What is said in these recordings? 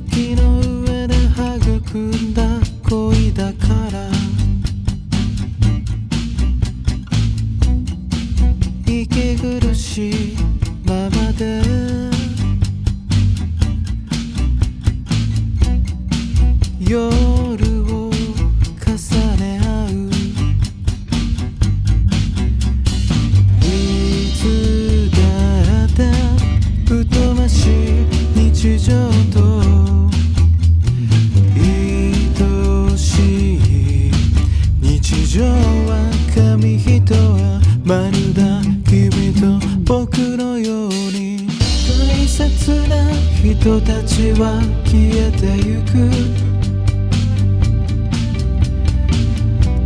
月の上で育んだ恋だから。息苦しいままで。夜を重ね合う。いつだって疎ましい日常。はまるだ君と僕のように。大切な人たちは消えてゆく。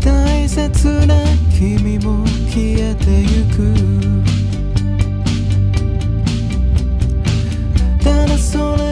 大切な君も消えてゆく。ただそれ